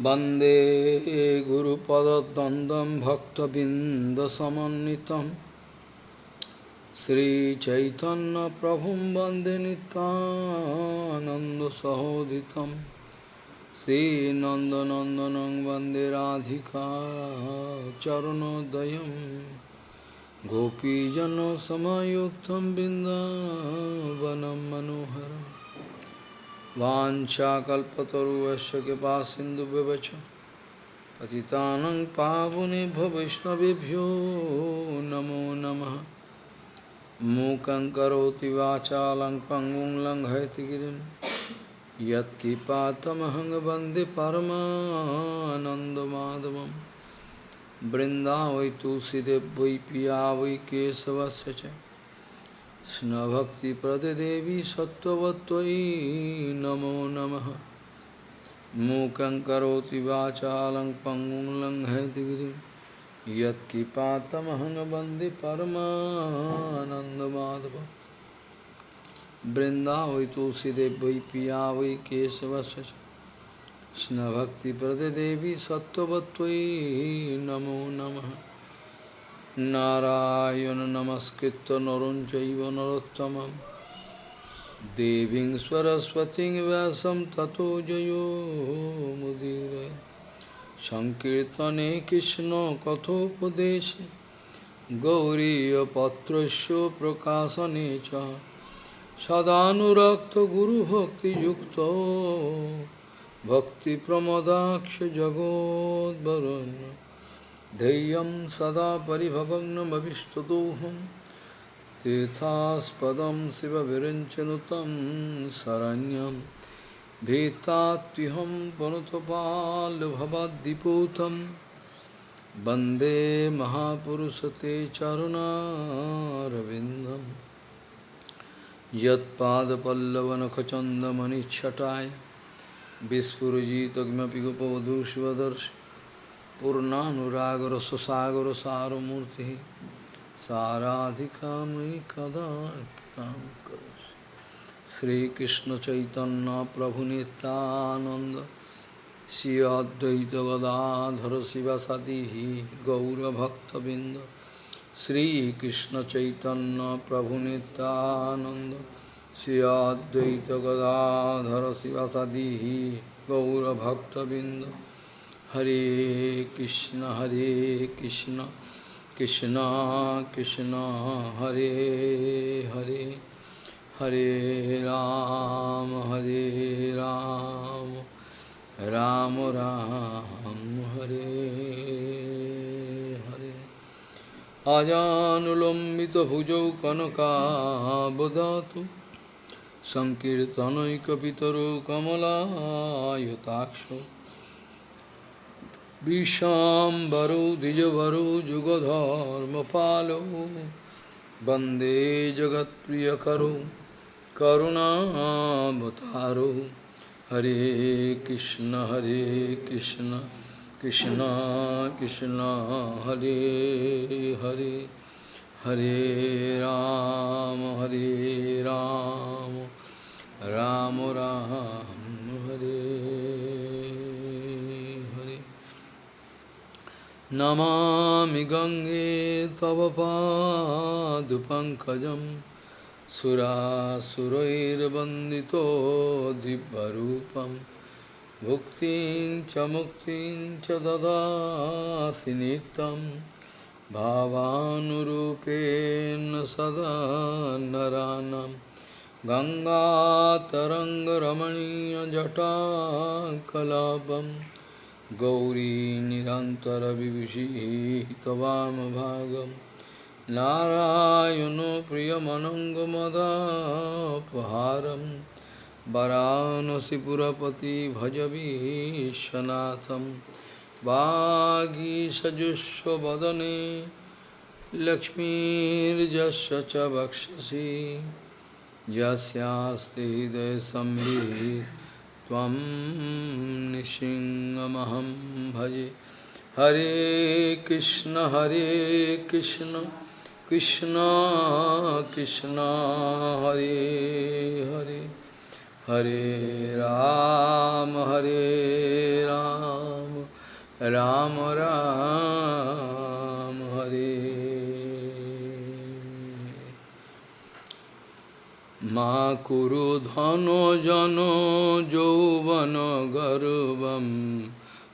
वंदे गुरुपदद्वन्द्वं भक्तबिन्दसमन्वितं श्रीचैतन्यप्रभुं वंदे नित्यानन्दसहोदितं श्रीनन्दनन्दनं वंदे राधिका चरणोदयं गोपीजनसमयुक्तं बिन्दावनं मनोहरम् वाञ्छाकल्पतरुवस्य कृपा सिन्धुव्यवच पतितानं पावनेभ्यो वैष्णवेभ्यो नमो नमः। मूकं करोति वाचालं पङ्गुं लङ्घयति गिरिं। यत्किपातमहं वंदे परमानन्दमाधवं। बृन्दावै तुलसीदेव वै पिया वै केशवस्य कृष्णभक्तिप्रददेवी सत्त्ववत्त्वयि नमो नमः मूकं करोति वाचालं पङ्गुं लङ्घयति गिरिं यत्किपातमहं वन्दे परमानन्दमाधवं बृन्दावै तुलसीदेव वै पिया वै केशवस्य च कृष्णभक्तिप्रददेवी सत्त्ववत्त्वयि नमो নারায়ণ নমস্কৃত নরুণ চৈব নরোত্তম দেবীং সরস্বতী ব্যাসম ততো জয়োমুদীর সংকীর্তনে কৃষ্ণ কথোপদেশ গৌরীপত্র প্রকাশনে চ। সদানুরক্ত গুরুভক্তিযুক্ত ভক্তিপ্রমদাক্ষ জগদ্বরণ্য धैर्यं सदा परिभवग्नमभिष्टदोहं तीर्थास्पदं शिवविरञ्चनुतं शरण्यं। भीतात्युहं पुनतपाल्भवद्दिपूतं वंदे महापुरुषते चरुणारविन्दं। यत्पादपल्लवनखचन्दमणिच्छटाय विस्फुरजितमपि गोपवधूष्वदर्शि पूर्णानुरागर सुसागर सारमूर्ति साराधिका मयि कदा कृतां करोसि श्रीकृष्ण चैतन्य प्रभु नित्यानंद श्री अद्वैत गदाधर शिवसदी गौरभक्तबिंद श्रीकृष्ण चैतन्य प्रभु नित्यानंद श्री Advaita Hare Krishna Hare Krishna Krishna Krishna Hare Hare Hare Rama, Hare Rama, Rama Rama, Hare Hare Ajanulambita bhujau kanaka bodhatu Sankirtanaikapitaro kamala yutakshu. विशाम्बरो द्विजभरो जुगधर्मपालो वन्दे जगत्प्रियकरो करुणावतारो हरे कृष्ण हरे कृष्ण कृष्ण कृष्ण हरे हरे हरे राम हरे राम राम राम हरे नमामि गङ्गे तव पादुपङ्कजं सुरासुरैर्वन्दितो दिव्यरूपं भुक्तिं च मुक्तिं च ददासि नित्यं। भावानुरूपेण सदा नरानं गङ्गातरङ्गरमणीयजटाकलापम् गौरी निरन्तरविभूषी त्वामभागं नारायणो प्रियमनङ्गमदापहारं वरानसिपुरपति भज विश्वनाथं वागीषजुष्वदने लक्ष्मीर्जस्य च वक्षसि। यस्यास्ति हृदयसंवित् त्वं निशिङ्गमहं भजे। हरे कृष्ण हरे कृष्ण कृष्ण कृष्ण, हरे हरे। हरे राम हरे राम Ram Ram मा মা কুরু ধন জন যৌবন গর্বম,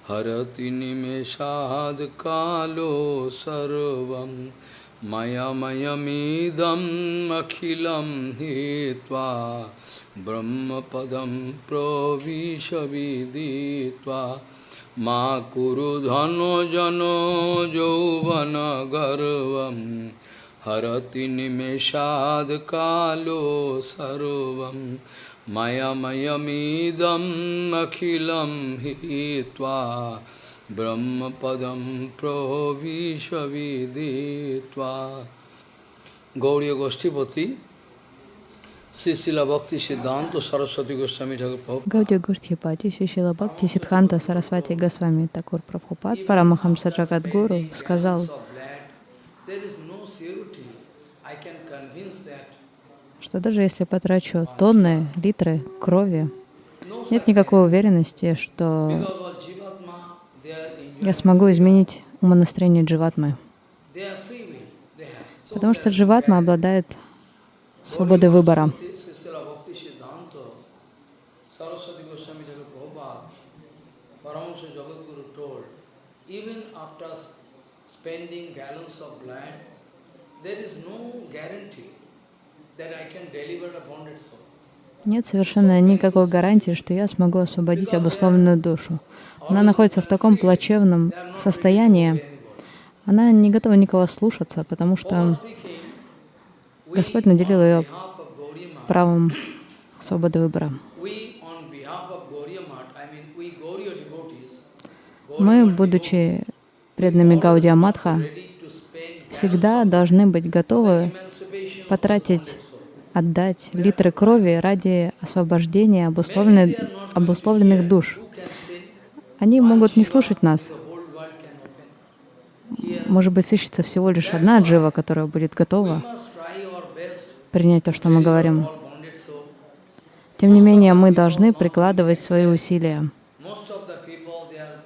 হরতি নিমেষাদ কালো সর্বম। मयमयमीदमखिलं हित्वा ब्रह्मपदं प्रविशविदित्वा मा जौवन यौवनगर्वम् Kuru Dhano Jano Jovana Garvam Harati Nimeshad Kalo Sarvam Maya Mayamidam Akhilam Hitva Brahmapadam Pravishaviditva Gauriya Goshtipati Sisila Bhakti Siddhanta Saraswati Goswami Thakur Prabhupada Гаудия Гурдхипати, Шишила Бхакти, Сидханта, Сарасвати, Госвами, Такур Прабхупад, Парамахамса Джагадгуру сказал, что даже если потрачу тонны, литры крови, нет никакой уверенности, что я смогу изменить умонастроение дживатмы. Потому что дживатма обладает свободой выбора. Spending gallons of blood, there is no guarantee that I can deliver a bonded soul. Нет совершенно никакой гарантии, что я смогу освободить обусловленную душу. Она находится в таком плачевном состоянии, она не готова никого слушаться, потому что Господь наделил ее правом свободы выбора. Мы, будучи преданными Гаудия spend всегда должны быть готовы потратить, отдать литры крови ради освобождения обусловленных, обусловленных душ. Они могут не слушать нас. Может быть, сыщется всего лишь одна джива, которая будет готова принять то, что мы говорим. Тем не менее, мы должны прикладывать свои усилия. Most of the people they are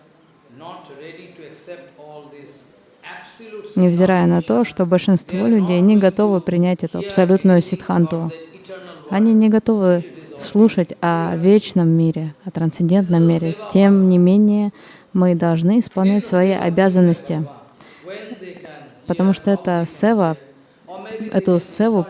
not ready to accept all this absolute Невзирая на то, что большинство людей не готовы принять эту абсолютную eternal Они не готовы слушать о вечном мире, о трансцендентном мире. Тем не менее, мы должны исполнять свои обязанности, потому что это сева, эту севу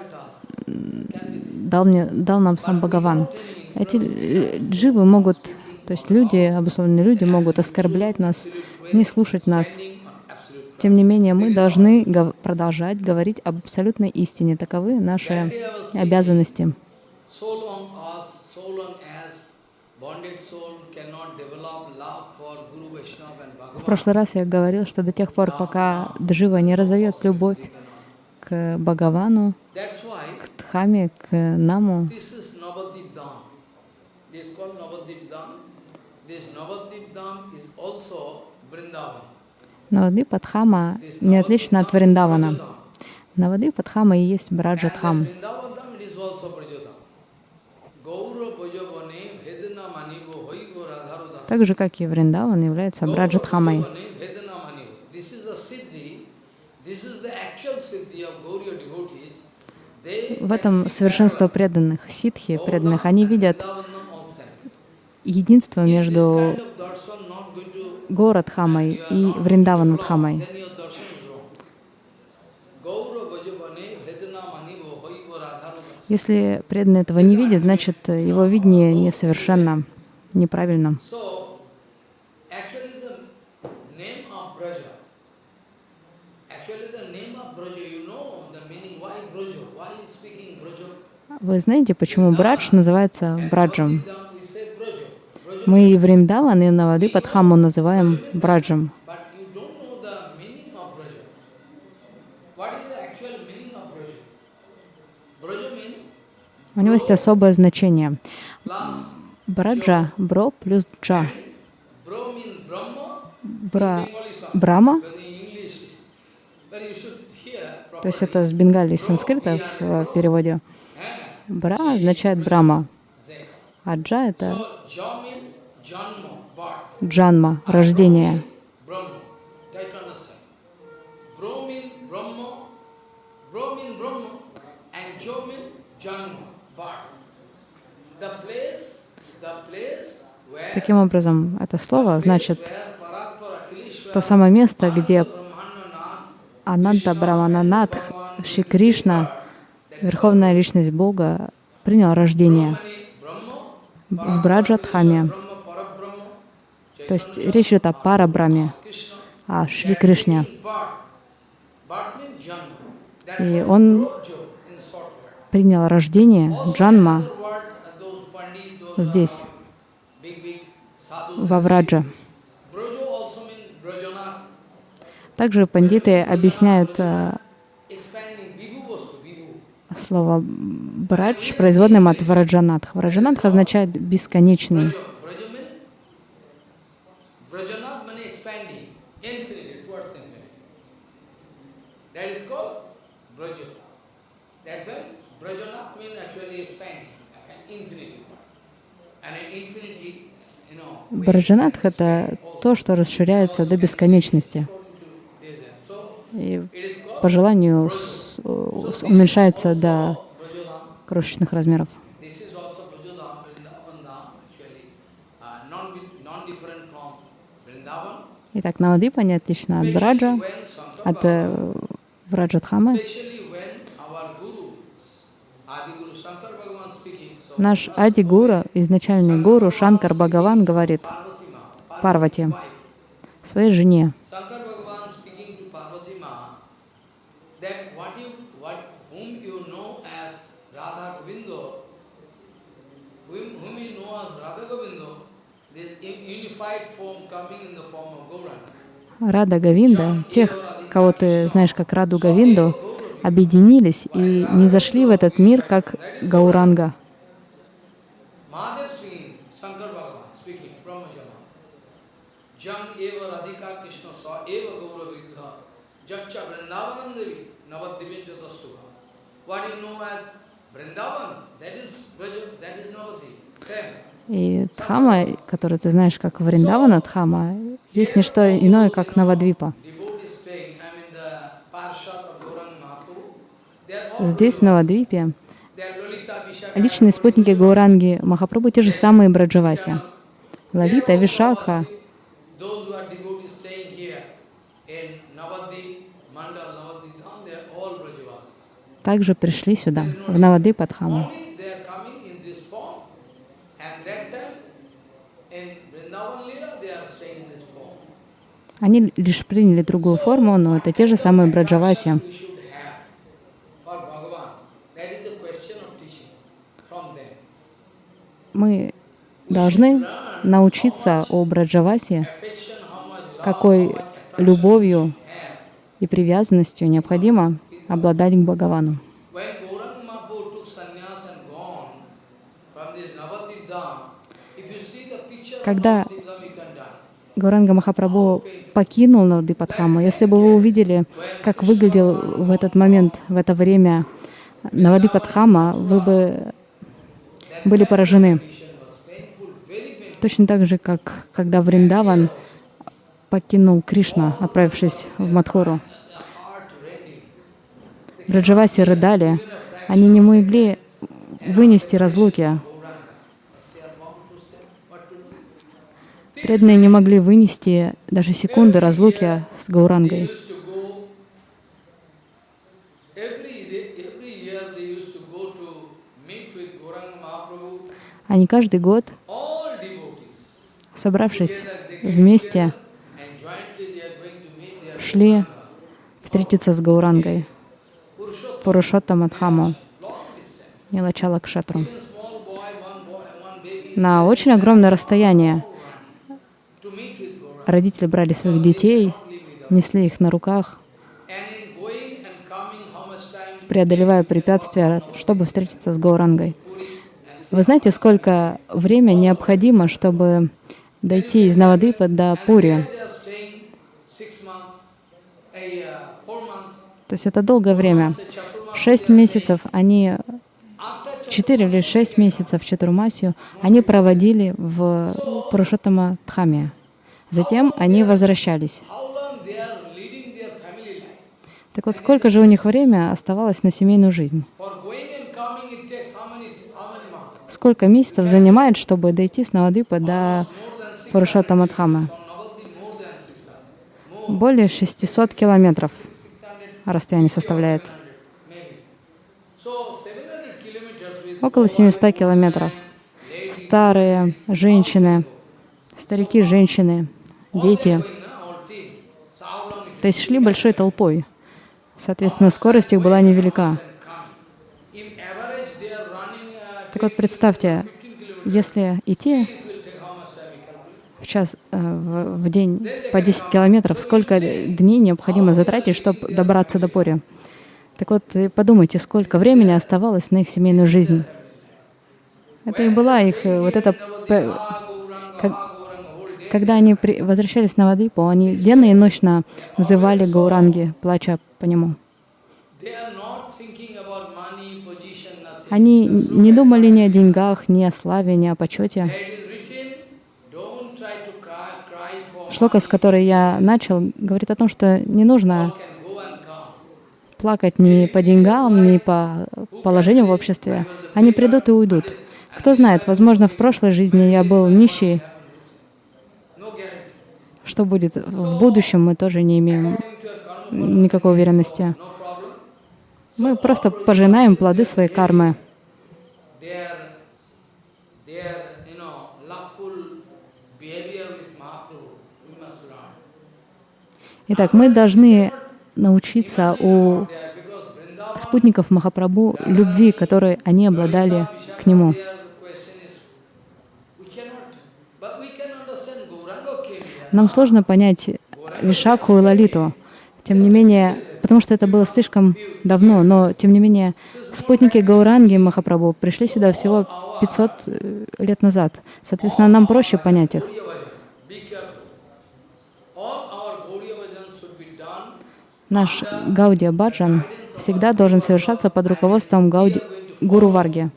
дал, мне, дал нам сам Бхагаван. Эти дживы могут, то есть люди, обусловленные люди, могут оскорблять нас, не слушать нас. Тем не менее, мы должны продолжать говорить об абсолютной истине. Таковы наши обязанности. В прошлый раз я говорил, что до тех пор, пока джива не разовьет любовь к Бхагавану, к Дхаме, к Наму. This Navadip Dham is also Vrindavan. Навадвипа Дхама не отлично от Вриндавана. Навадвипа Дхама и есть Браджа Дхам. Vrindavan Dham it is also Brajadham. Gaura Bhajavane Vedana Manivo Hoigo Radharu Das. Так же, как и Вриндаван является Браджа Дхамой. Bhajavane Vedana Manivo. This is a siddhi. This is the actual siddhi of Gauriya devotees. They В этом совершенство преданных, ситхи преданных, они видят единство между going to Горадхамой и Radharu Das. Если преданный этого не видит, значит, его видение несовершенно, неправильно. Вы знаете, почему Брадж называется Браджем? Navadvipam, we say Braja, Braja, Мы и Вриндаван, и Навадвипадхаму называем Браджем. У него есть особое значение. Браджа — бро плюс джа. Бра Брама, то есть это с бенгали, санскрита в э, переводе. Бра означает Брама, а джа — это Джанма, рождение. Таким образом, это слово значит то самое место, где Ананта Брамананатх, Шри Кришна, Верховная Личность Бога, принял рождение в Браджатхаме. То есть речь идет о Парабраме, о Шри Кришне. И он принял рождение, Джанма, uh, здесь, uh, во Врадже. Также пандиты объясняют э, слово «брадж» производным от «враджанатх». «Враджанатх» означает «бесконечный». Brajanath means expanding, infinity, towards infinity. That is called Brajo. That's why Brajanath means actually expanding, an infinity. And an infinity, Браджанатх — это то, что расширяется до бесконечности. И по желанию уменьшается до крошечных размеров. This is also Brajodham, Vrindavan Dham, actually, uh, non, non-different from Vrindavan. Итак, Навадвипа не отлично от Shankar от э, Враджатхамы. Наш last Ади point, Гуру, изначальный гуру Шанкар Бхагаван говорит Парвати, своей жене, Shankar Bhagavan speaking to Parvati Ma that what you, what, whom you know as Radha Govindo, whom, whom you know as Radha Govindo, this un- unified form coming in the form of Gauranga. Рада Гавинда, тех, кого ты знаешь как Раду Гавинду, объединились и не зашли в этот мир как Гауранга. What you know as Vrindavan, that is Braja, that is Navadip. Same. И Дхама, которую ты знаешь как Вриндавана Дхама, здесь не что иное, как Навадвипа. Здесь, в Навадвипе, личные спутники Гауранги Махапрабху те же самые Браджаваси. Лалита, Вишака, Those who are devotees staying here in Navadip, Mandal, Navadip Dham, they are all Brajavasis. также пришли сюда, в Навадвипа Дхаму. Only they are coming in this form. And that time, in Vrindavan Lila, they are staying in this form. Они лишь приняли другую форму, но это те же самые Браджаваси. Мы должны научиться о love, какой любовью и привязанностью необходимо обладать к Бхагавану. Когда Navadip Dham, you can die. Гуранга Махапрабху покинул Навадипадхаму, если бы вы увидели, как выглядел в этот момент, в это время Навадипадхама, вы бы были поражены. Точно так же, как когда Вриндаван покинул Кришна, отправившись в Мадхуру. Браджаваси рыдали, они не могли вынести разлуки. Gauranga. They are bound to stay. What to do? Преданные не могли вынести даже секунды разлуки с Гаурангой. Они каждый год, собравшись вместе, шли встретиться с Гаурангой, Purushottam, Пурушоттам Адхаму, long distance. Нилачала baby, На очень огромное расстояние родители брали своих детей, несли их на руках, преодолевая препятствия, чтобы встретиться с Гаурангой. Вы знаете, сколько время необходимо, чтобы дойти из Навадипа до Пури? То есть это долгое время. Шесть месяцев они, четыре или шесть месяцев Чатурмасию они проводили в Пурушоттама Дхаме. Затем они возвращались. Так вот, сколько же у них время оставалось на семейную жизнь? Сколько месяцев занимает, чтобы дойти с Навадвипа до Пурушоттамадхамы? Более 600 километров расстояние составляет. Около 700 километров. Старые, женщины, старики, женщины, дети. То есть шли большой толпой. Соответственно, скорость их была невелика. Так вот, представьте, если идти в час, э, в, в день по 10 километров, сколько дней необходимо затратить, чтобы добраться до Пори? Так вот, подумайте, сколько времени оставалось на их семейную жизнь. Это и была их, э, вот это, когда они при, возвращались на Вадипу, они денно и ночно взывали Гауранги, плача по нему. Они не думали ни о деньгах, ни о славе, ни о почете. Шлока, с которой я начал, говорит о том, что не нужно плакать ни по деньгам, ни по положению в обществе. Они придут и уйдут. Кто знает, возможно, в прошлой жизни я был нищий. Что будет в будущем, мы тоже не имеем никакой уверенности. Мы просто пожинаем плоды своей кармы. Итак, мы должны научиться у спутников Махапрабху любви, которой они обладали к Нему. Нам сложно понять Вишакху и Лалиту. Тем не менее, потому что это было слишком давно, но тем не менее спутники Гауранги Махапрабху пришли сюда всего 500 э, лет назад. Соответственно, нам проще понять их. Наш Гаудия Баджан всегда должен совершаться под руководством Гауди, Гуру Варги.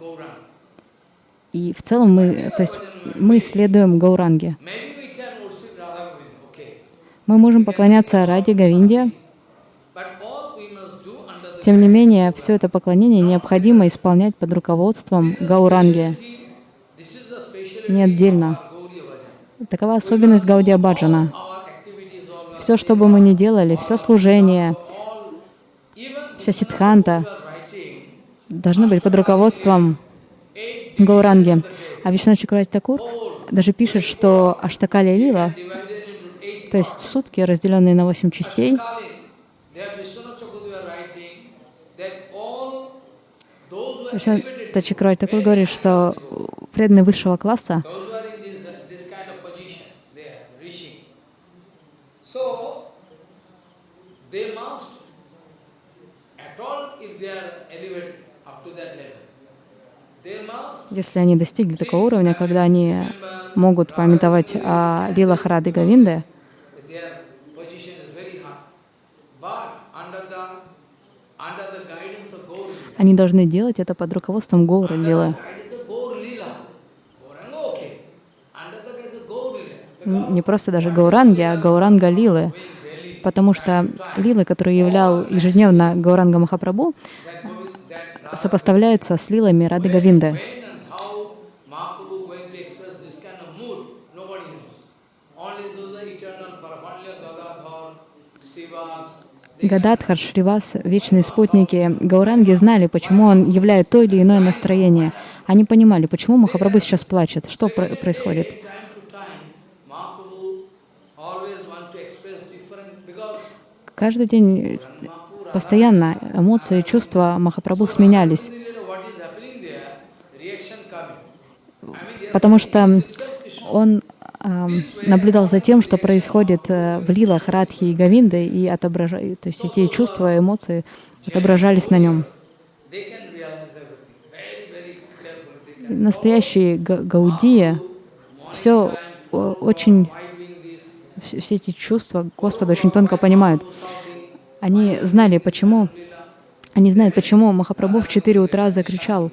И в целом мы, то есть мы следуем Гауранге. Мы можем поклоняться ради Говинде. Тем не менее, все это поклонение необходимо исполнять под руководством Гауранги, не отдельно. Такова особенность Гаудия Баджана. Все, что бы мы ни делали, все служение, вся ситханта должны быть под руководством Гауранги. А Вишна Чакравати Такур даже пишет, что Аштакали Лила то есть сутки, разделенные на восемь частей, Тачакрай такой говорит, что преданные высшего класса если они достигли такого уровня, когда они могут памятовать о лилах Рады Гавинды, Они должны делать это под руководством Лилы. Не просто даже Гауранги, а Гауранга Лилы. Потому что Лилы, которые являл ежедневно Гауранга Махапрабху, сопоставляется с лилами Рады Гададхар, Шривас, вечные спутники Гауранги знали, почему он являет то или иное настроение. Они понимали, почему Махапрабху сейчас плачет, что про происходит. Каждый день постоянно эмоции, чувства Махапрабху сменялись. Потому что он наблюдал за тем, что происходит э, в лилах Радхи и Гавинды, и отображали, то есть эти чувства, эмоции отображались на нем. Настоящие гаудия, все очень, все эти чувства Господа очень тонко понимают. Они знали, почему, они знают, почему Махапрабху в 4 утра закричал,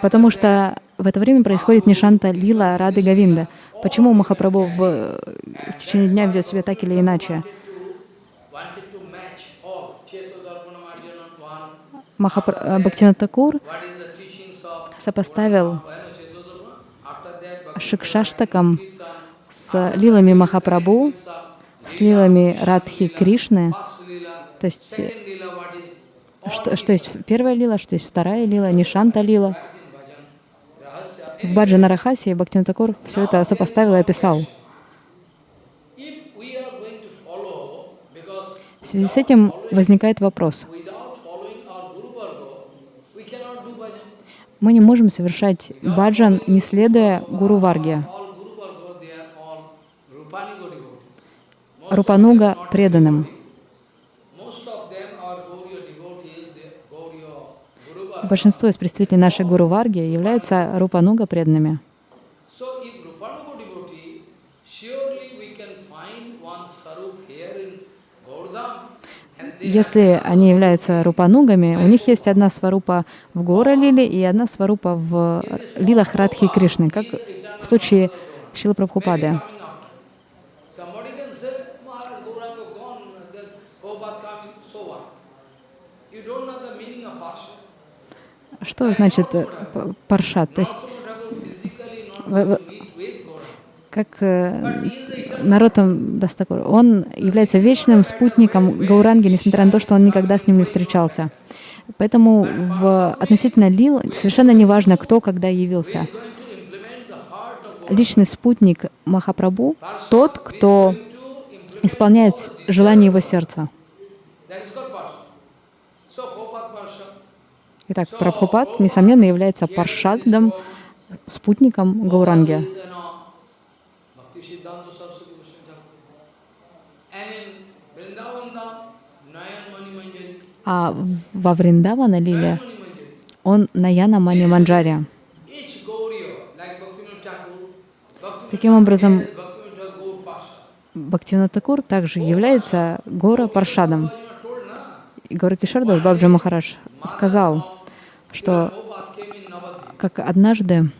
потому что в это время происходит Нишанта Лила Рады Гавинда. Почему Махапрабху в, в течение дня ведет себя так или иначе? Махапр... Бхактивинат Такур сопоставил Шикшаштакам с лилами Махапрабху, с лилами Радхи Кришны, то есть э, что, что есть первая лила, что есть вторая лила, Нишанта лила. В Баджана Рахасе Бхактивinoda Такур все это сопоставил и описал. В связи с этим возникает вопрос. Мы не можем совершать баджан, не следуя Гуру Варге. All Guru Varga, they are all Rupanigo devotees. Рупануга преданным. Most of them are Gauriya devotees, they Gauriya Guru Varga. Большинство из представителей нашей Гуру Варги являются Рупануга преданными. Если они являются рупанугами, у них есть одна сварупа в Гора Лиле и одна сварупа в Лилах Радхи Кришны, как в случае Шила Прабхупады. coming after. Somebody can say, Maharaj Gauranga gone, then Prabhupada coming, so what? You don't know the meaning of Parsha. Что значит э, паршат? То есть как э, Наротам Дастакур, он является вечным спутником Гауранги, несмотря на то, что он никогда с ним не встречался. Поэтому в относительно Лил совершенно не важно, кто когда явился. Личный спутник Махапрабху — тот, кто исполняет желание его сердца. that is called Parsha. So Prabhupada Parsha. Итак, Прабхупад, несомненно, является паршадом, спутником Гауранги. А во Вриндавана Лиле он Наяна Мани Манджари. Таким образом. Бхактивинод Такур также является Гора Паршадом. Гора Кишардас Бабджа Махарадж сказал, что как однажды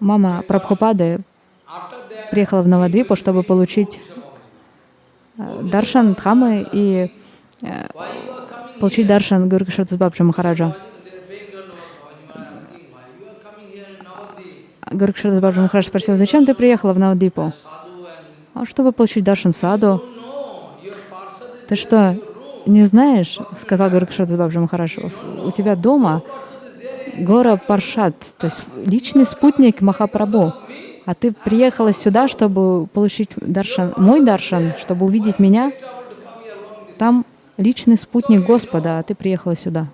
мама Прабхупады приехала в Навадвипу, чтобы получить э, даршан Дхамы и э, получить даршан Гуру Кишардас Бабджа Махараджа. Кишардас Бабджа Махарадж спросил, зачем ты приехала в Навадвипу? А чтобы получить даршан саду. Ты что, не знаешь, сказал Гуру Кишардас Бабджа Махарадж, у тебя дома гора Паршат, то есть личный спутник Махапрабху. А ты приехала сюда, чтобы получить даршан, мой даршан, чтобы увидеть меня. Там личный спутник Господа, а ты приехала сюда.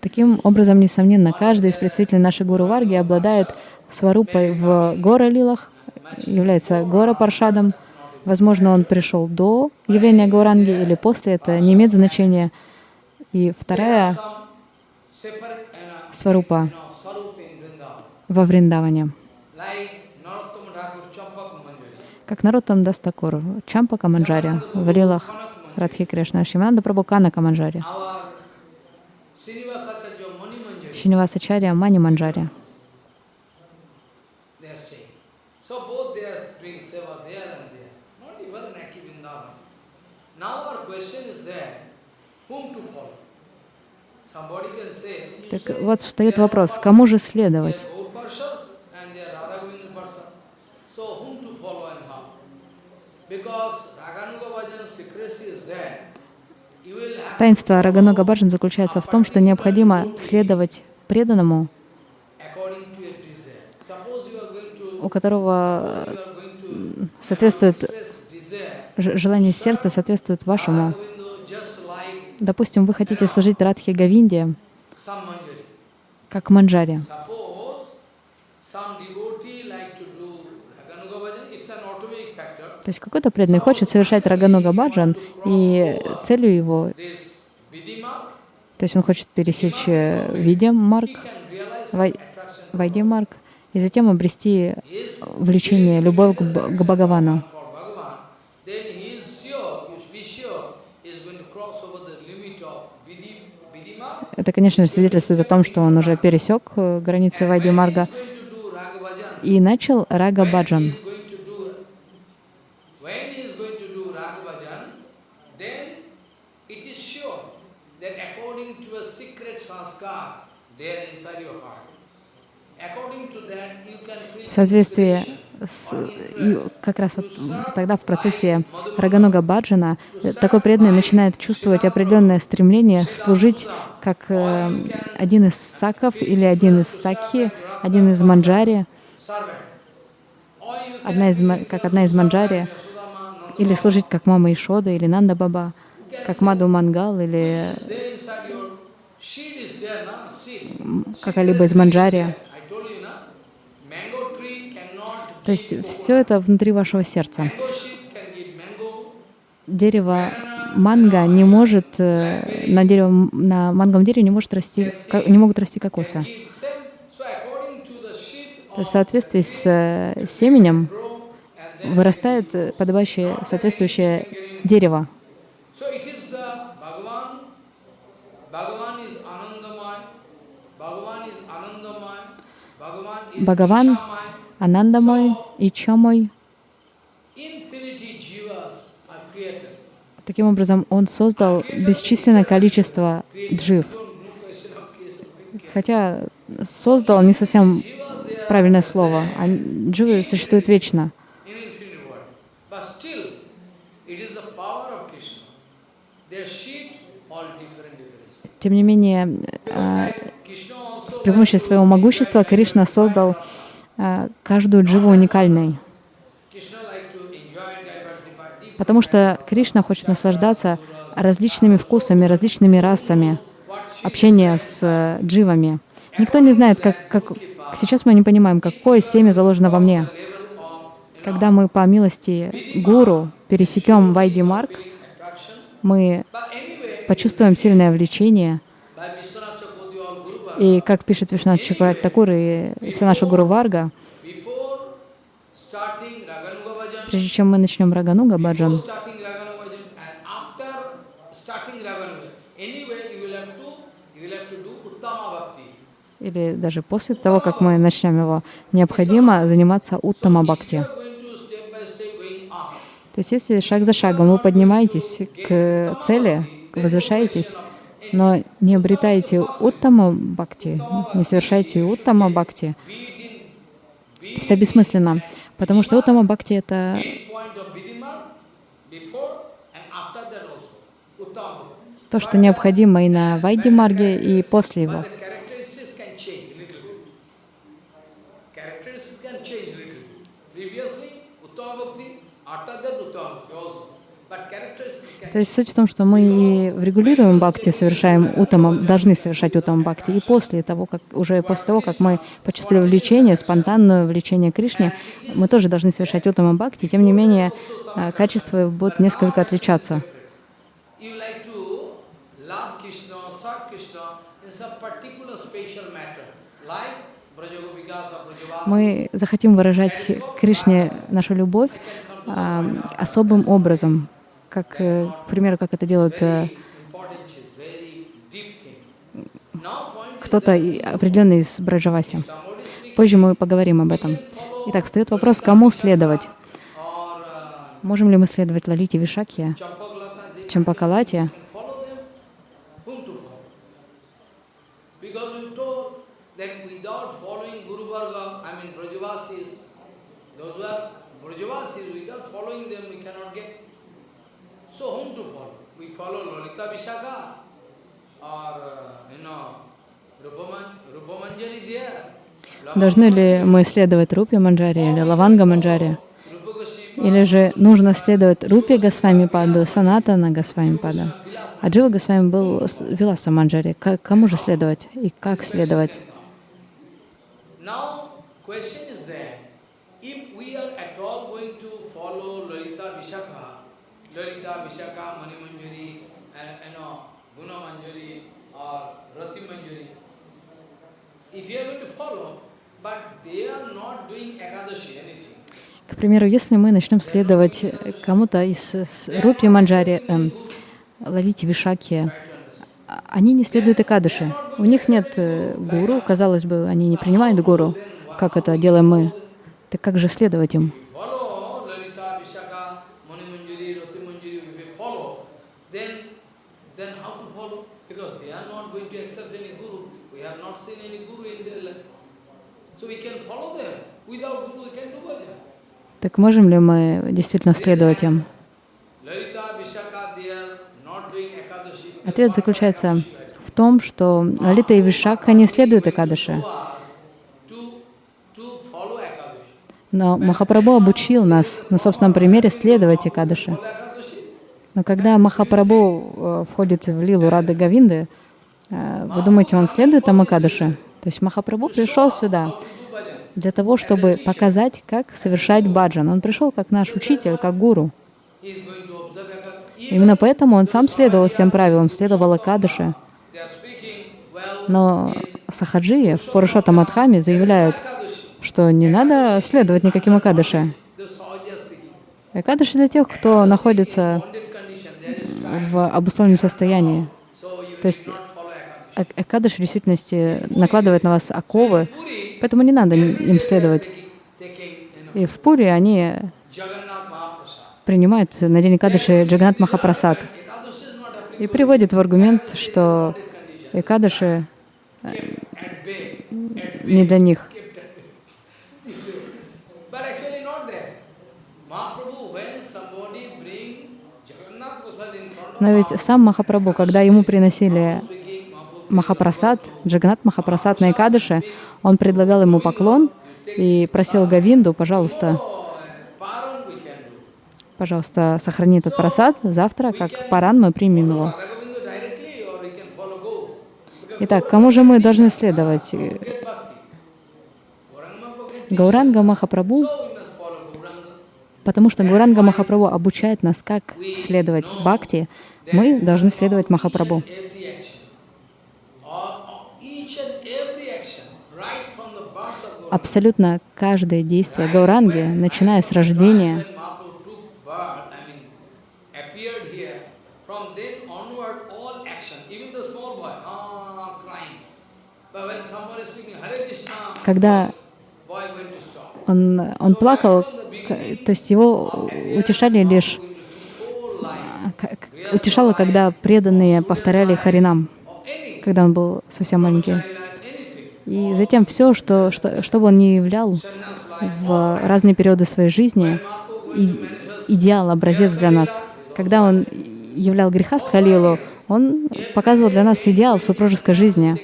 Таким образом, несомненно, каждый из представителей нашей Гуру Варги обладает сварупой в гора Лилах, является гора Паршадом. Возможно, он пришел до явления Гауранги или после, это не имеет значения. И вторая сварупа во Вриндаване. Как народ там даст такор, Чампа Каманджари, в Лилах Радхи Кришна, Шиманда Прабхукана Каманджари, Шинивасачария Мани Манджари. they are staying. So both they are doing seva there and there, not even in Aki Vrindavan. Now our question is there, whom to follow? Somebody can say, you Так say вот встает they are вопрос, Gaur- кому же they следовать? are Gaur Parshad and they are Radha Govinda Parshad. So whom to follow and how? Because Raganuga Bhajan secrecy is there. You will have Таинство Раганога Баджан заключается в том, что необходимо следовать преданному, у которого соответствует желание сердца соответствует вашему. Допустим, вы хотите служить Радхи Гавинде, как манджари. То есть какой-то преданный хочет совершать Раганога Баджан, и целью его, то есть он хочет пересечь э, Видим Марк, he can realize Вай- attraction Вайди Марк, и затем обрести влечение, любовь к Бхагавану. Это, конечно, свидетельствует о том, что он уже пересек э, границы Вайди Марга и начал Рага Баджан. В соответствии с, и как раз вот тогда в процессе Рагануга Баджана э, такой преданный начинает чувствовать определенное стремление служить как э, один из саков или один из сакхи, один из манджари, одна из, как одна из манджари, или служить как мама Ишода, или Нанда Баба, как Маду Мангал, или какая-либо из манджари. I told you, na? Mango tree cannot То есть все это внутри вашего сердца. Дерево манго не может, э, на, дерево, на манговом дереве не, может расти, не могут расти кокосы. То есть в соответствии с э, семенем вырастает э, подобающее, соответствующее дерево. So uh. Ананда мой, Ичо мой. Таким образом, он создал бесчисленное количество джив. Хотя создал не совсем правильное слово. А дживы существуют вечно. Тем не менее, а, с помощи своего могущества Кришна создал а, каждую дживу уникальной. Потому что Кришна хочет наслаждаться различными вкусами, различными расами, общения с э, дживами. Никто не знает, как, как... Сейчас мы не понимаем, какое семя заложено во мне. Когда мы по милости Гуру пересекем Вайди Марк, мы почувствуем сильное влечение. И как пишет Вишнат Чакраварти Такур и вся наша Гуру Варга, прежде чем мы начнем Рагануга Баджан, или даже после того, как мы начнем его, необходимо заниматься Уттама Бхакти. То есть если шаг за шагом вы поднимаетесь к цели, возвышаетесь, но не обретаете Уттама Бхакти, не совершаете Уттама Бхакти, все бессмысленно. Потому что Уттама Бхакти — это то, что необходимо и на Вайди Марге, и после его. То есть суть в том, что мы и в регулируемом бхакти совершаем утама, должны совершать утам бхакти. И после того, как, уже после того, как мы почувствовали влечение, спонтанное влечение Кришне, мы тоже должны совершать утама бхакти. Тем не менее, э, качества будут несколько отличаться. Мы захотим выражать Кришне нашу любовь а, особым образом, как, э, к примеру, как это делают э, кто-то определенный из Браджаваси. Позже мы поговорим об этом. Итак, встает вопрос, кому следовать. uh, Можем ли мы следовать Лалите they Чампакалате? those without following them we cannot get. So whom to follow? We follow Lolita Vishaka or, uh, you know, Rupaman, Rupamanjari there. Должны ли мы следовать Рупе Манджари или Лаванга Манджари? Или же нужно следовать Рупе Госвами Паду, Санатана Госвами Пада? А Джива Госвами был Виласа Манджари. К- Кому же следовать и как следовать? Now, question is that if we are at all going to follow Lalita Vishakha, Lalita Vishakha, Mani Manjari, and you know, Guna Manjari or Rati Manjari, if you are going to follow, but they are not doing Ekadashi, anything. К примеру, если мы начнем следовать э, кому-то из Рупи Манджари, эм, Лалите Вишаки, а- они не следуют Экадыши. У них нет э, гуру, казалось бы, они не принимают гуру, как это делаем мы. Так как же следовать им? Then how to follow? Because they are not going to accept any guru. Так можем ли мы действительно следовать им? Ответ заключается в том, что Лалита и Вишакха не следуют Экадыше. Но Махапрабху обучил нас на собственном примере следовать Экадыше. Но когда Махапрабху э, входит в лилу Рады Гавинды, вы думаете, он следует там Экадыше? То есть Махапрабху пришел сюда для того, чтобы показать, как совершать баджан. Он пришел как наш учитель, как гуру. Именно поэтому он сам следовал всем правилам, следовал well Но in сахаджии в Пурушота Мадхаме заявляют, что не надо следовать никаким speaking. Экадыши для тех, кто находится в обусловленном состоянии. То есть Экадыш в действительности накладывает на вас оковы, поэтому не надо им следовать. И в Пуре они принимают на день Экадыши Джаганат Махапрасад и приводят в аргумент, что. Экадыши at не для них. Но ведь сам Махапрабху, когда ему приносили Махапрасад, Джаганат Махапрасад на Экадыше, он предлагал ему поклон и просил Гавинду, пожалуйста, пожалуйста, сохрани этот просад, завтра, как паран, мы примем его. Итак, кому же мы должны следовать? Гауранга Махапрабху, потому что Гауранга Махапрабху обучает нас, как следовать бхакти, мы должны следовать Махапрабху. Абсолютно каждое действие Гауранги, начиная с рождения, ah, Когда он, он плакал, то есть его утешали лишь, утешало, когда преданные повторяли Харинам, когда он был совсем маленький. И затем все, что, что, что бы он ни являл в разные периоды своей жизни, и- идеал, образец для нас. Когда он являл греха Халилу, он показывал для нас идеал супружеской жизни.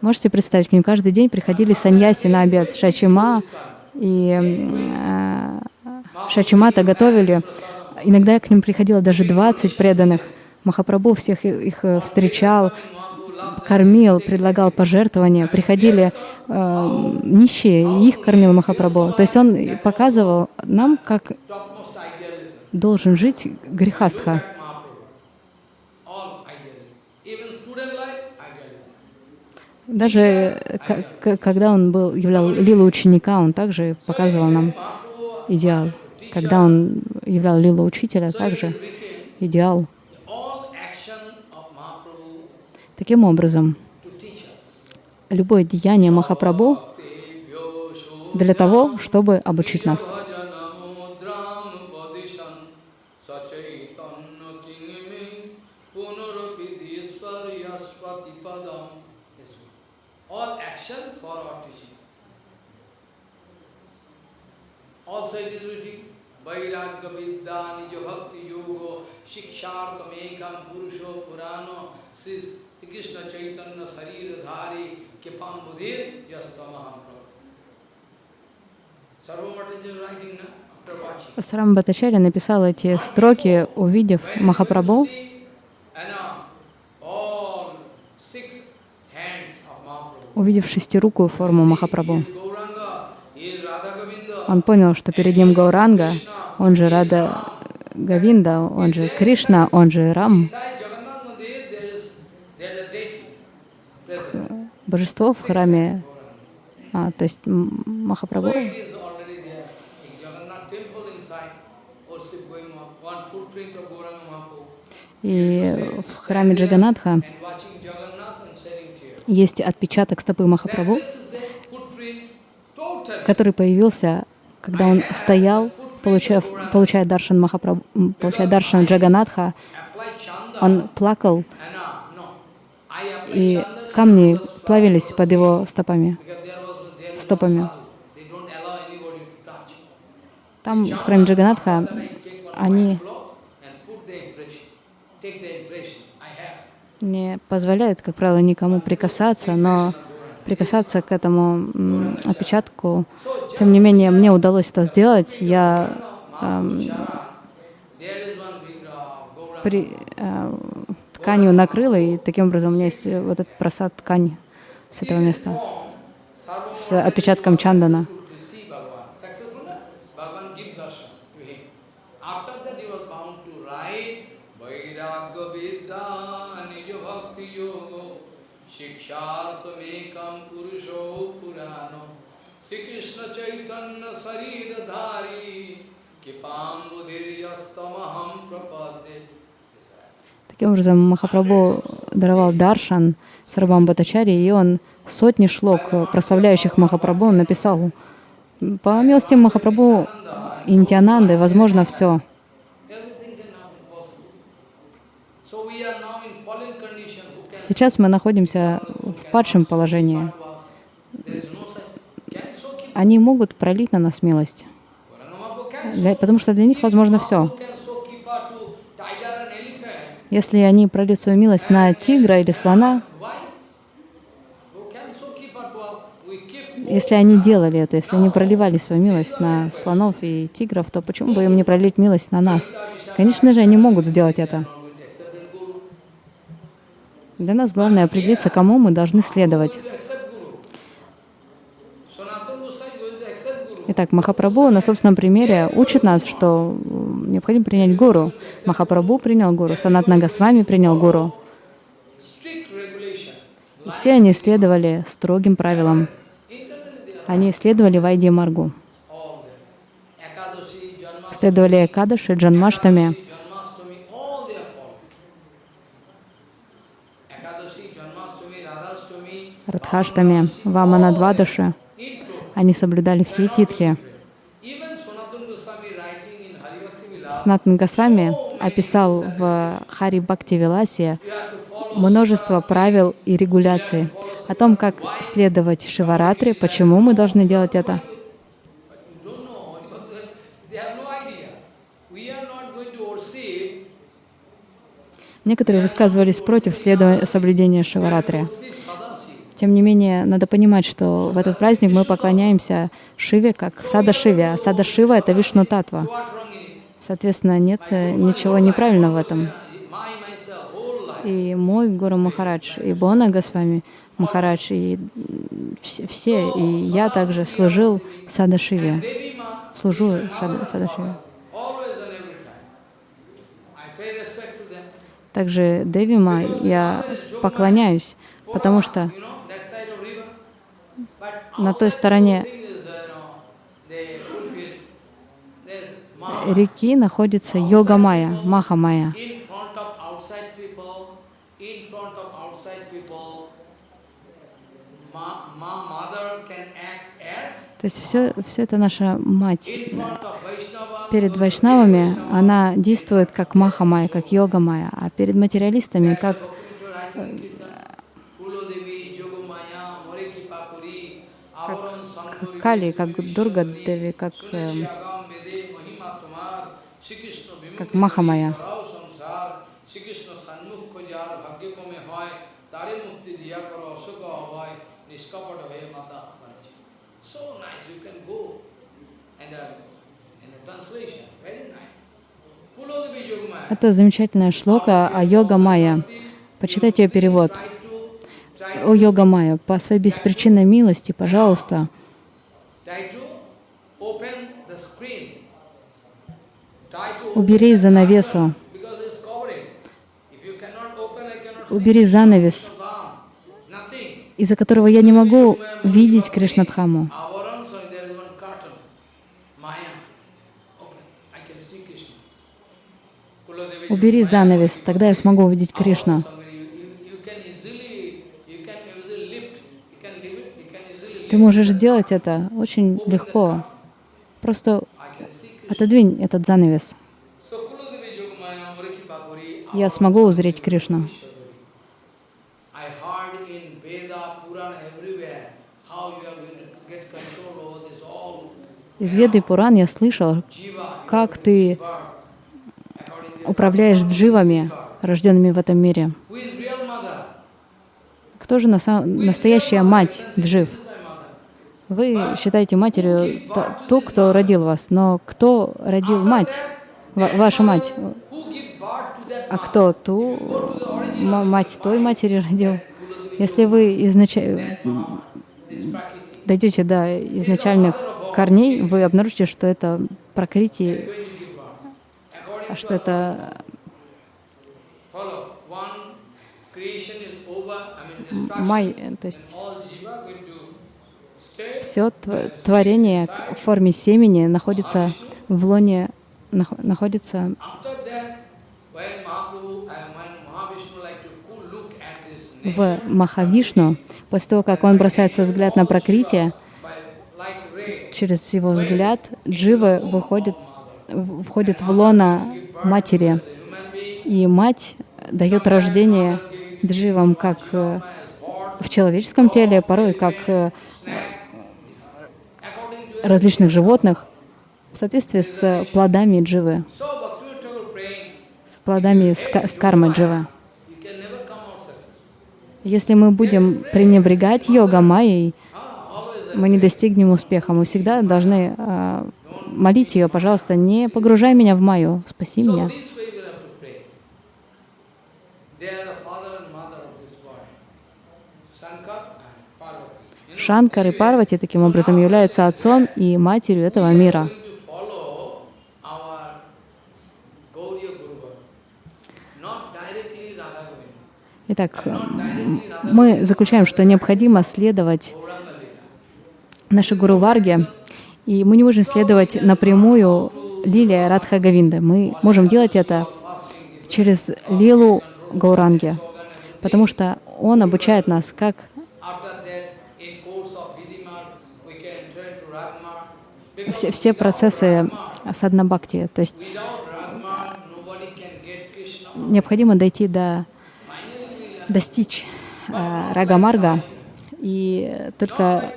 Можете представить, к ним каждый день приходили саньяси на обед, Шачима и э, Шачимата готовили. Иногда к ним приходило даже 20 преданных. Махапрабху всех их э, встречал, кормил, предлагал пожертвования. Приходили э, нищие, их кормил Махапрабху. То есть он показывал нам, как должен жить грехастха. Даже э, когда он был, являл лилу ученика, он также показывал нам идеал. Когда он являл лилу учителя, также written, идеал. Таким образом, любое деяние Махапрабху для того, чтобы обучить нас. Budhir yastamaham prabhu. Sarvamata is writing now, after watching. Сарам Батачаря написал эти строки, увидев Махапрабху, See, and, uh, all six hands of Mahaprabhu. увидев шестирукую форму Махапрабху. Он понял, что перед ним Гауранга, он же Рада Гавинда, он же Кришна, он же Рам, божество в храме, а, то есть Махапрабху. И в храме Джаганатха есть отпечаток стопы Махапрабху, который появился, когда он стоял получая, получая даршан Махапрабху, м, получая даршан Джаганатха, он плакал, и камни плавились под его стопами. стопами. Там, в храме Джаганатха, они не позволяют, как правило, никому прикасаться, но прикасаться к этому отпечатку, тем не менее, мне удалось это сделать. Я эм, при, э, тканью накрыла, и таким образом у меня есть вот этот просад ткани с этого места, с отпечатком чандана. Таким образом, Махапрабху даровал даршан Сарабам Батачари, и он сотни шлок, э, прославляющих Махапрабху, написал. По милости Махапрабху и Нитянанды возможно все. Everything can now be possible. So we are now in fallen condition. Who can Сейчас мы находимся в падшем положении. Они могут пролить на нас милость, для- потому что для них возможно все. Если они прольют свою милость на тигра или слона, если они делали это, если они проливали свою милость на слонов и тигров, то почему бы им не пролить милость на нас? Конечно же, они могут сделать это. not going to accept and Guru. Для нас главное определиться, кому мы должны следовать. Итак, Махапрабху на собственном примере учит нас, что необходимо принять гуру. Махапрабху принял гуру, Санатна Госвами принял гуру. И все они следовали строгим правилам. Они следовали Вайди Маргу, следовали Экадаши, Джанмаштами, Радхаштами, Ваманадвадаши. Они соблюдали все титхи. Санатан Госвами описал в Хари Бхакти Виласе множество правил и регуляций о том, как следовать Шиваратре, почему мы должны делать это. Некоторые высказывались против следования, соблюдения Шиваратри. Тем не менее, надо понимать, что в этот праздник мы поклоняемся Шиве как Сада Шиве, а Сада Шива — это Вишну Татва. Соответственно, нет э, ничего неправильного в этом. И мой Гуру Махарадж, и Бона Госвами Махарадж, и все, и я также служил Сада Шиве, служу Сада, Шиве. Также Девима я поклоняюсь, потому что You know, that side of river. But на той стороне реки находится Йога Майя, Маха Майя. in front of outside people, in front of outside people. Ma, ma mother can act as То есть все, все это наша мать. Перед вайшнавами она действует как Маха Майя, как Йога Майя, а перед материалистами как Кали, как Дурга Деви, как, эм, как Маха Майя. So nice, you can go. And uh, in the translation, very nice. Kulodevi Yogamaya. Это замечательная шлока о Йога Майя. Почитайте ее перевод. О Йога Майя, по своей беспричинной милости, пожалуйста, убери занавесу, убери занавес, из-за которого я не могу видеть Кришнадхаму. Убери занавес, тогда я смогу увидеть Кришну. Somebody, you, you, you can easily, you can easily lift. You can lift it. You can easily Ты можешь сделать это очень легко. Просто Отодвинь этот занавес. Я смогу узреть Кришну. Из Веды Пуран я слышал, как ты управляешь дживами, рожденными в этом мире. Кто же на настоящая мать джив? Вы считаете матерью ту, кто родил вас, но кто родил мать, Ва- вашу мать? А кто ту мать той матери родил? Если вы Prakriti? дойдете до изначальных корней, вы обнаружите, что это birth. According что это май, э, то есть all jiva going to stay. Все творение в форме семени находится в лоне, нах- находится в Махавишну, после того, как он бросает свой взгляд на ray, через его взгляд дживы выходят, в- входят в лона матери, и мать дает рождение дживам как э, в человеческом теле, порой как э, различных животных, в соответствии с плодами дживы, с плодами с, ка- с кармой дживы. Если мы будем пренебрегать йога майей, мы не достигнем успеха. Мы всегда должны а, молить ее, пожалуйста, не погружай меня в майю, спаси меня. this way we have to pray. They are the father and mother of this world. Shankar and Parvati. You know, Шанкар и Парвати таким образом являются отцом и матерью этого мира. Итак, мы заключаем, что необходимо следовать нашей Гуру Варге, и мы не можем следовать напрямую Лилия Радха Гавинда. Мы можем делать это через Лилу Гауранги, потому что он обучает нас, как After that, in course of Vidimar, we can enter into Ragmar. Все, все процессы саднабхакти. То есть необходимо дойти до, достичь э, Рагамарга, и только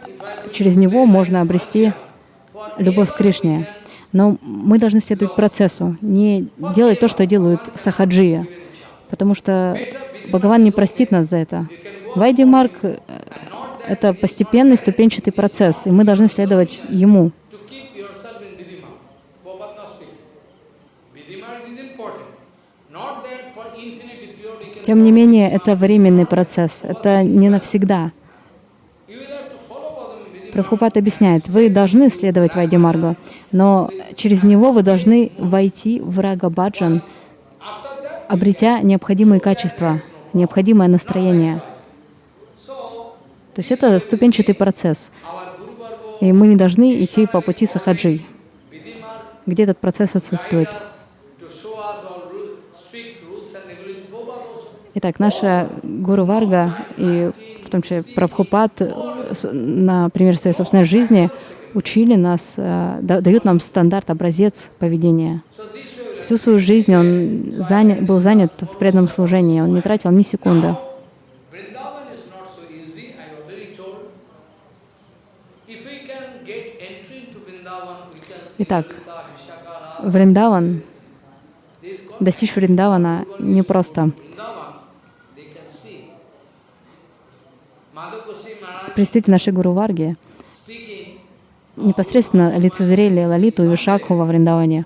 через него можно обрести любовь к Кришне. Но мы должны следовать процессу, не делать то, что делают сахаджии, потому что Бхагаван не простит нас за это. Вайди Марк — это постепенный ступенчатый процесс, и мы должны следовать ему. To keep yourself in Vidimar. Prabhupada not speaking. Vidimar is important. Not that for infinity period you can Тем не менее, это временный процесс, это не навсегда. Прабхупад объясняет, вы должны следовать Вайди Маргу, но через него вы должны войти в Рага Баджан, After that, обретя необходимые качества, необходимое настроение. То есть это ступенчатый процесс, и мы не должны идти по пути сахаджи, где этот процесс отсутствует. Итак, наша Гуру Варга и в том числе Прабхупад э, на примере своей собственной жизни учили нас, э, да- дают нам стандарт, образец поведения. Всю свою жизнь он заня- был занят в преданном служении, он не тратил ни секунды. Is not so easy, I already told. If we can get entry into Vrindavan, we can see Итак, Lita, Vishaka, Radha, Вриндаван, this called достичь Вриндавана непросто. Vrindavan, they can see. Madhav Goswami Maharaj Представители нашей Гуру Варги непосредственно лицезрели Лалиту и Вишакху во Вриндаване.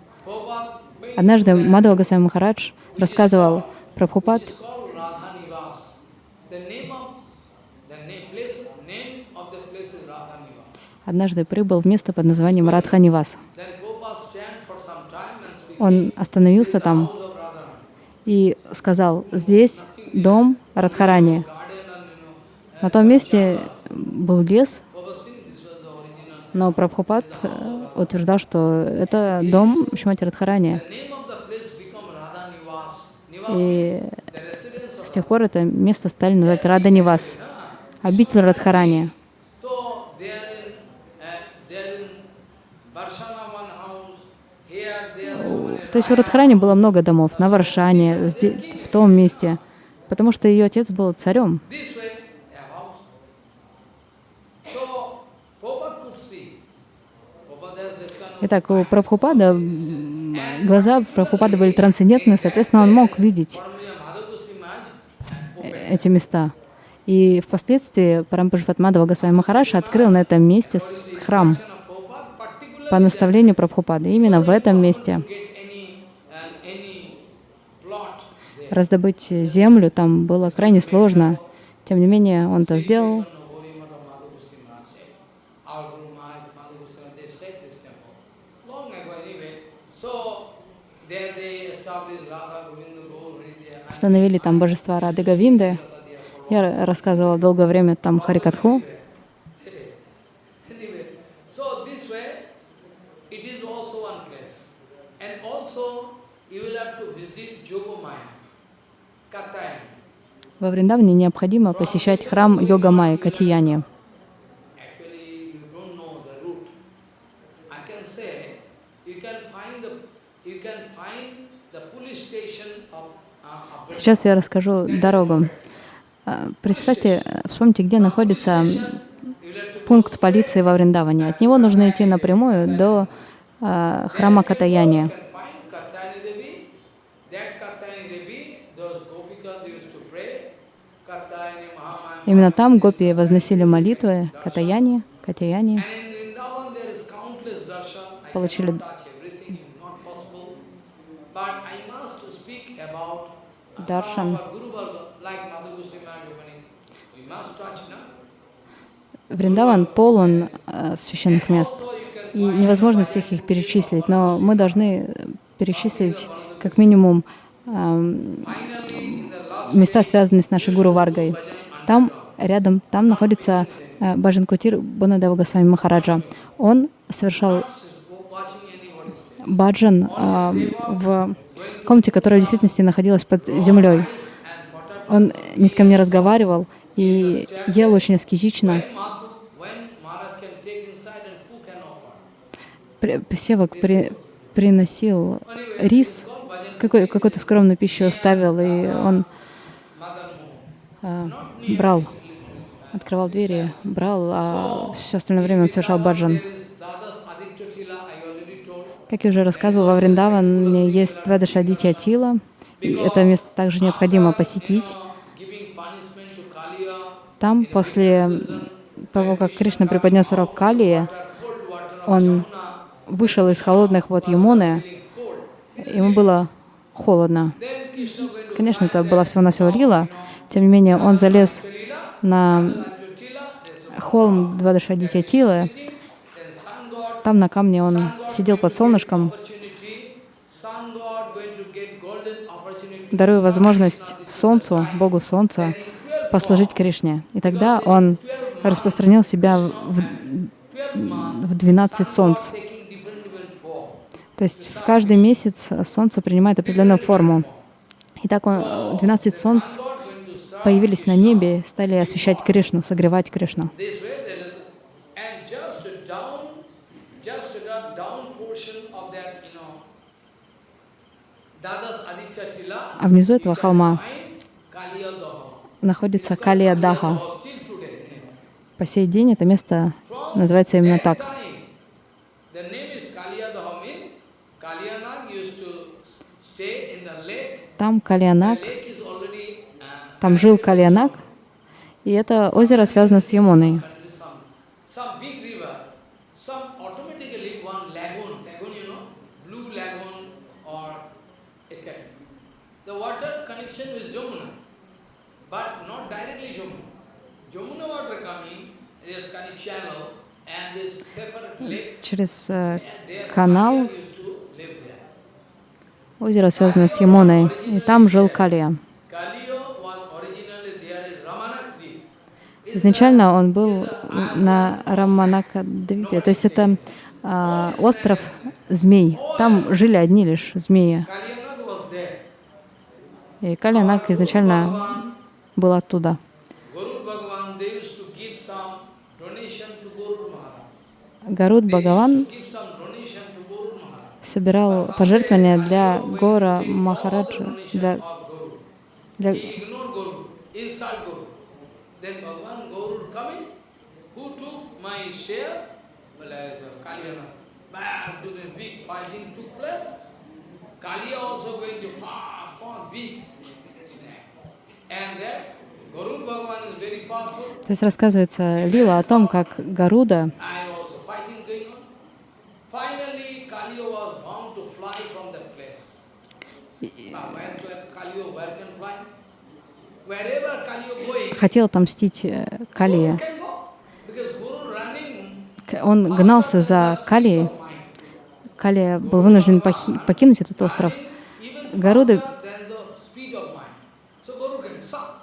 Однажды Мадхава Госвами Махарадж рассказывал Прабхупад, Radha Nivas. однажды прибыл в место под названием Радханивас. Он остановился там и сказал, здесь дом Радхарани. На том месте был лес, но Прабхупад э, утверждал, что это дом Шимати Радхарани. И с тех пор это место стали называть Рада Нивас, обитель Радхарани. То есть у Радхарани было много домов, на Варшане, в том месте, потому что ее отец был царем. Итак, у Прабхупада глаза Прабхупада были трансцендентны, соответственно, он мог видеть эти места. И впоследствии Парампашватмадава Госвами Махарадж открыл на этом месте храм по наставлению Прабхупады. Именно в этом месте раздобыть землю там было крайне сложно. Тем не менее, он это сделал. Hridaya. Установили там божества Рады Гавинды. Я рассказывала долгое время там Харикатху. Во Вриндаване необходимо посещать храм Йога Майя Катияни. Actually, you can find the, police station uh, of Сейчас я расскажу дорогу. А, Представьте, э, вспомните, где находится пункт полиции во Вриндаване. От него нужно идти напрямую до а, храма Катаяни. Именно там гопи возносили молитвы Катаяни, Катаяни. And in Vrindavan there is countless darshan. I Получили- cannot touch everything, it's not possible. But I must speak about uh, Darshan. some of our Guru Varga, like Madhu Goswami Maharaj opening. We must touch, no? Вриндаван полон а, священных мест. И невозможно всех их перечислить, но мы должны э, перечислить как минимум last места, связанные с нашей Гуру Варгой. Там рядом, там находится э, Баджан Кутир Бонадева Госвами Махараджа. Он совершал баджан а, в комнате, которая в действительности находилась под землей. Он ни с кем разговаривал и ел очень аскетично. Севак при- приносил рис, какой, какую-то скромную пищу ставил, и он а, брал, открывал двери, брал, а все остальное время он совершал баджан. There is Dadas Aditya Tila, I already told. Как я уже рассказывала, во Вриндаване есть Двадашадитья Тила, и это место также необходимо посетить. Там, после того, как Кришна преподнес урок Калии, он вышел из холодных вод Ямуны, ему было холодно. Конечно, это была всего-навсего лила, тем не менее он залез на холм Двадашадитья Тилы, then sun god, там на камне он сидел под солнышком, даруя возможность Солнцу, Богу Солнца, послужить Кришне. И тогда он распространил себя в, в 12 солнц. То есть в каждый месяц Солнце принимает определенную форму. И так он, э, 12 солнц появились на небе, стали освещать Кришну, согревать Кришну. this way, there is, and just down, just the down portion of that, you know, Dadas Aditya Tila, А внизу этого холма находится Калия Даха. По сей день это место называется именно так. Там Калианак, uh, там жил Калианак, и это озеро связано с Ямуной. Через э, канал озеро связано с Ямуной, и там жил Калия. Изначально он был на Раманакадвипе, то есть это а, остров змей. Там жили одни лишь змеи. И Калианак изначально был оттуда. Guru Bhagavan, they used to give some donation to Guru Maharaj. Гаруд Бхагаван собирал пожертвования для Гора Махараджа, для, для uh. То есть рассказывается Лила о том, как Гаруда I also fighting going on. Finally, Kaliya was bound to fly from that place. Now, where can Kaliya, where can fly? Wherever Kaliya going, хотел отомстить э, Калия. Guru can go. Because Guru running К- Он гнался за Калией. mind. Калия был вынужден покинуть этот остров. Гаруда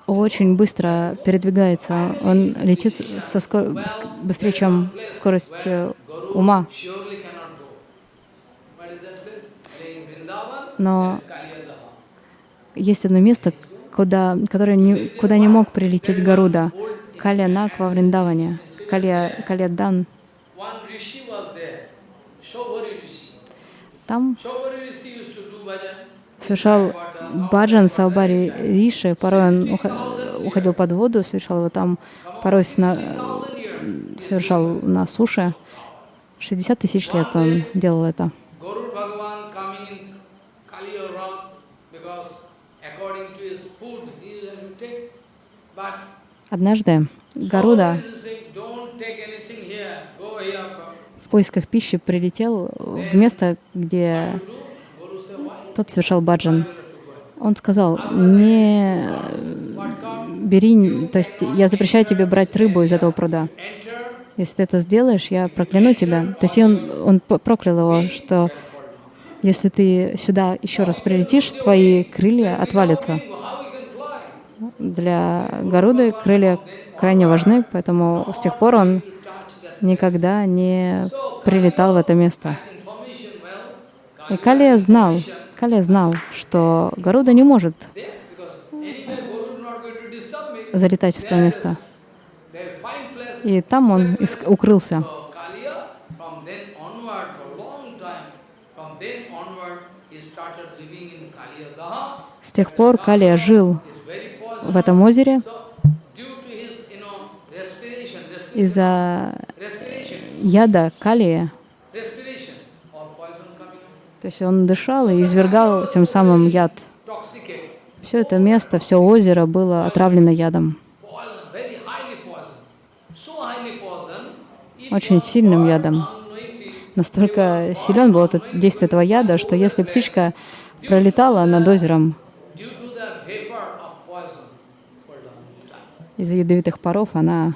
очень быстро передвигается. Он летит со скор- ск- быстрее, чем скорость э, ума. Но есть одно место, куда, которое не, куда не мог прилететь Гаруда. Калянак во Вриндаване. Калия, Калиядан. Там совершал баджан Саубари Риши. Порой он ухо- уходил под воду, совершал его там. Порой на, совершал на суше. 60 тысяч лет он делал это. Go here. в поисках пищи прилетел в место, где тот совершал баджан. Он сказал, не бери, то есть я запрещаю тебе брать рыбу из этого пруда. Если ты это сделаешь, я прокляну тебя. То есть он, он проклял его, что если ты сюда еще раз прилетишь, твои крылья отвалятся. how we can fly? Для Гаруды крылья крайне важны, поэтому с тех пор он никогда не прилетал в это место. И Калия знал, Калия знал, что Гаруда не может залетать в то место. И там он укрылся. С тех пор Калия жил. В этом озере из-за яда калия. То есть он дышал и извергал тем самым яд. Все это место, все озеро было отравлено ядом. Очень сильным ядом. Настолько силен был этот действие этого яда, что если птичка пролетала над озером из-за ядовитых паров, она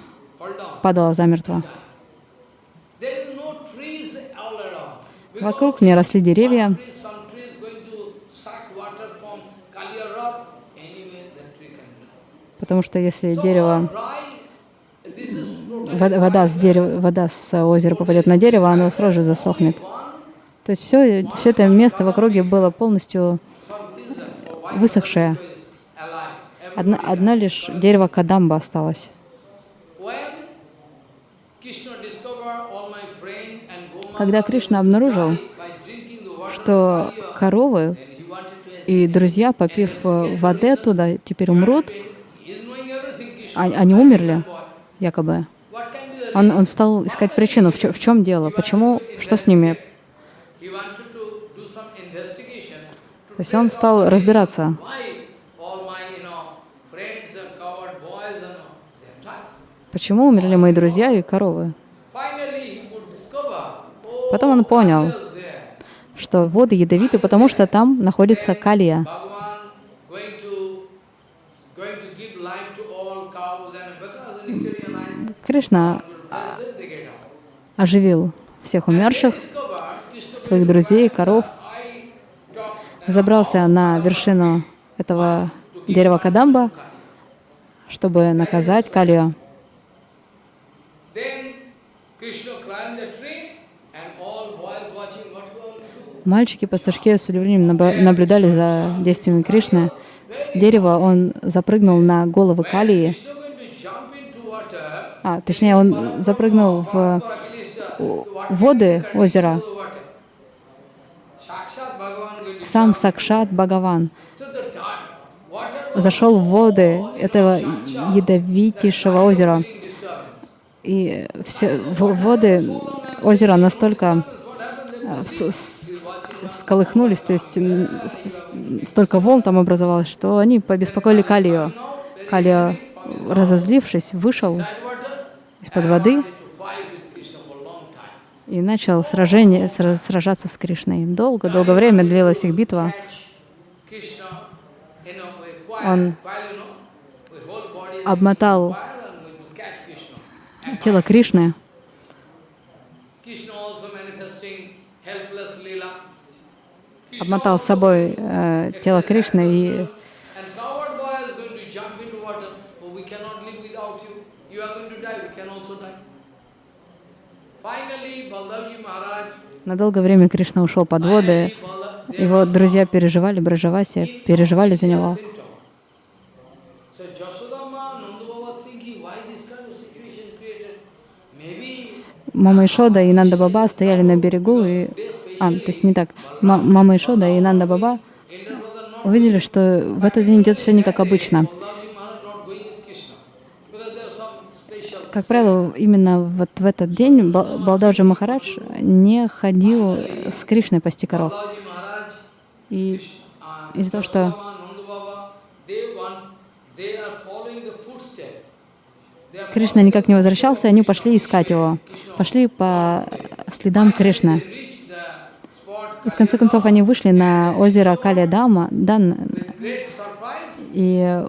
падала замертво. Вокруг не росли деревья, потому что если дерево, вода, вода с дерева, вода с озера попадет на дерево, оно сразу же засохнет. То есть все, все это место в округе было полностью высохшее. Одна, одна лишь дерево Кадамба осталось. Когда Кришна обнаружил, что коровы и друзья, попив э, воды оттуда, теперь умрут, а- они умерли, якобы. Он, он стал искать причину, в, чё- в чем дело, почему, что с ними. То есть он стал разбираться, почему умерли мои друзья и коровы. Потом он понял, что воды ядовиты, потому что там находится калия. Кришна оживил всех умерших, своих друзей, коров, забрался на вершину этого дерева Кадамба, чтобы наказать Калию. Then Krishna climbed the tree and all boys watching what he will do. Мальчики-пастушки с удивлением наблюдали за действиями Кришны. С дерева он запрыгнул на головы Калии, а, точнее, он запрыгнул в воды озера. сам Сакшат Бхагаван зашел в воды этого ядовитейшего озера. И все воды озера настолько с- сколыхнулись, то есть столько волн там образовалось, что они побеспокоили Калию. Калия, разозлившись, вышел из-под воды и начал сражение, сра- сражаться с Кришной. Долго-долго время длилась их битва. Он while, тело Кришны, обмотал с собой э, тело Кришны и. Oh, на долгое время Кришна ушел под воды. Его друзья переживали, Браджаваси переживали за него. Мама Ишода и Нанда Баба стояли на берегу, и... А, то есть не так. Ма- Мама Ишода и Нанда Баба увидели, что в этот день идет все не как обычно. Как правило, именно вот в этот день Ба- Балдаджи Махарадж не ходил с Кришной пасти коров. И из-за того, что Yasodama, Nanda Baba, they want, they are following the footstep. They are Кришна никак не возвращался, они пошли искать его. Пошли по следам Кришны. И в конце концов они вышли на озеро Калия-Дама и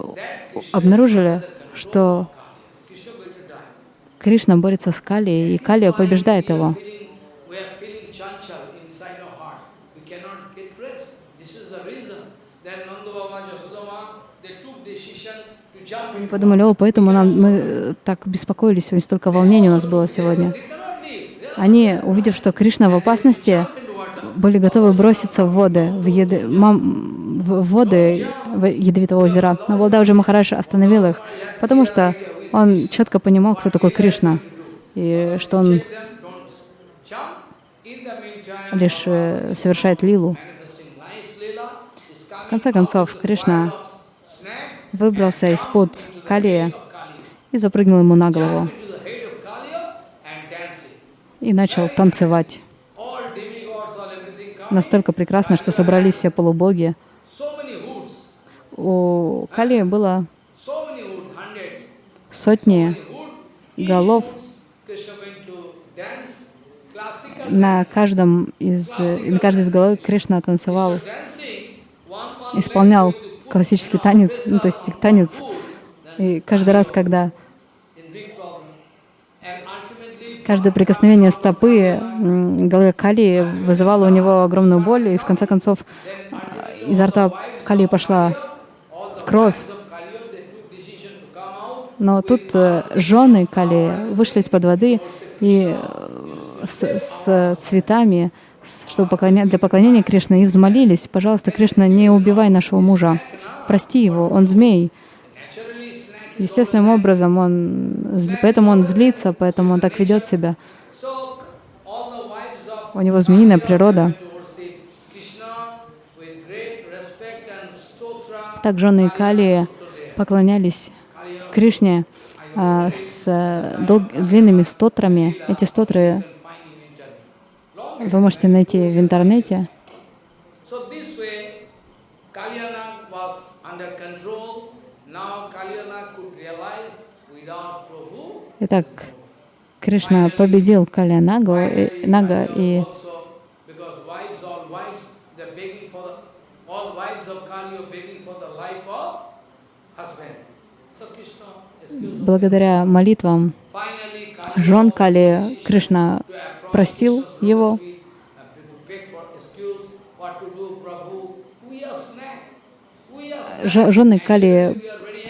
обнаружили, что. Кришна борется с Калией, и Калия побеждает его. Feeling, we are feeling chanchal inside our heart. We cannot get rest. This is the reason. Then Nanda Baba, Yasodama, they took decision into подумали, о, поэтому нам, мы э, так беспокоились, сегодня столько волнений у нас было сегодня. Они, увидев, что Кришна в опасности, были готовы броситься в воды, в, еды, мам- в воды в ядовитого озера. Но Балдаджи Махарадж остановил их, потому что он четко понимал, кто такой Кришна, и что он лишь э, совершает лилу. В конце концов, Кришна выбрался из-под Калия и запрыгнул ему на голову и начал танцевать. Настолько прекрасно, что собрались все полубоги. У Калии было сотни голов. На каждом из, на каждой из голов Кришна танцевал, исполнял классический танец, ну, то есть танец. И каждый раз, когда каждое прикосновение стопы м, головы Кали вызывало у него огромную боль, и в конце концов э, изо рта Кали пошла кровь. Но тут э, жены Кали вышли из-под воды и э, с, с цветами, чтобы поклоня- для поклонения Кришны, и взмолились, пожалуйста, Кришна, не убивай нашего мужа, прости его, он змей. Естественным образом он, поэтому он злится, поэтому он так ведет себя. У него змеиная природа. Так жены Кали поклонялись Кришне а, с дол- длинными стотрами. Эти стотры can find in internet. Long вы можете найти в интернете. Итак, Кришна победил Кали Нагу, и, Нага, и благодаря молитвам жен Кали Кришна простил его. uh, Жены Кали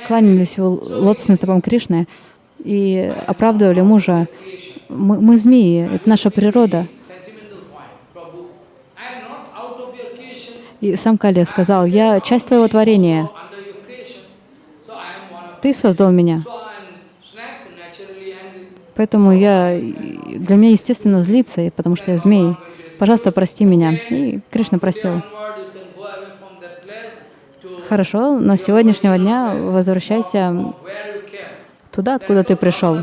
кланялись лотосным стопам Кришны и оправдывали мужа. Мы, мы змеи, это наша природа. И сам Кали сказал, я часть твоего творения, ты создал меня. Поэтому я, для меня естественно злиться, потому что я змей. Пожалуйста, прости меня. И Кришна простил. Хорошо, но с сегодняшнего дня возвращайся туда, откуда ты пришел,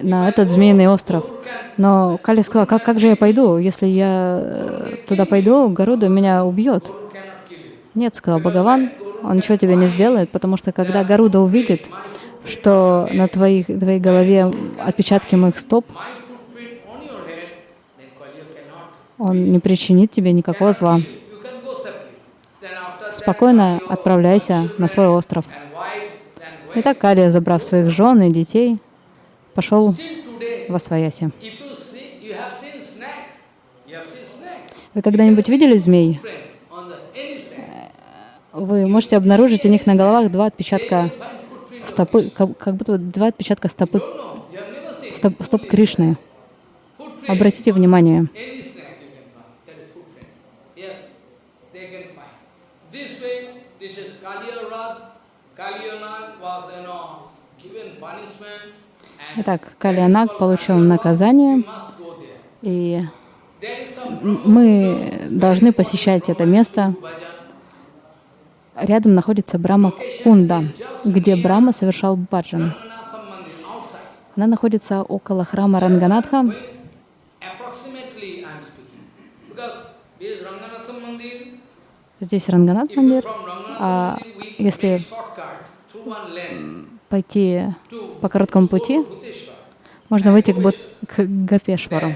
на этот змеиный остров. Но Кали сказал, как, как же я пойду? Если я э, туда пойду, Гаруда меня убьет. Нет, сказал Бхагаван, он ничего тебе не сделает, потому что когда Гаруда увидит, что на твоих, твоей голове отпечатки моих стоп, он не причинит тебе никакого зла. Спокойно отправляйся на свой остров. and wife, then И так Калия, забрав своих жен и детей, пошел во свояси. Вы когда-нибудь видели змей? Вы можете обнаружить у них на головах два отпечатка. Стопы, как, как будто два отпечатка стопы, стоп, стоп Кришны. Обратите внимание. Итак, Калианак получил наказание, и мы должны посещать это место. Рядом находится Брама Кунда, где Брама совершал баджан. Она находится около храма Ранганатха. Здесь Ранганат Мандир. А если пойти по короткому пути, можно выйти к, Бут- к Гапешвару.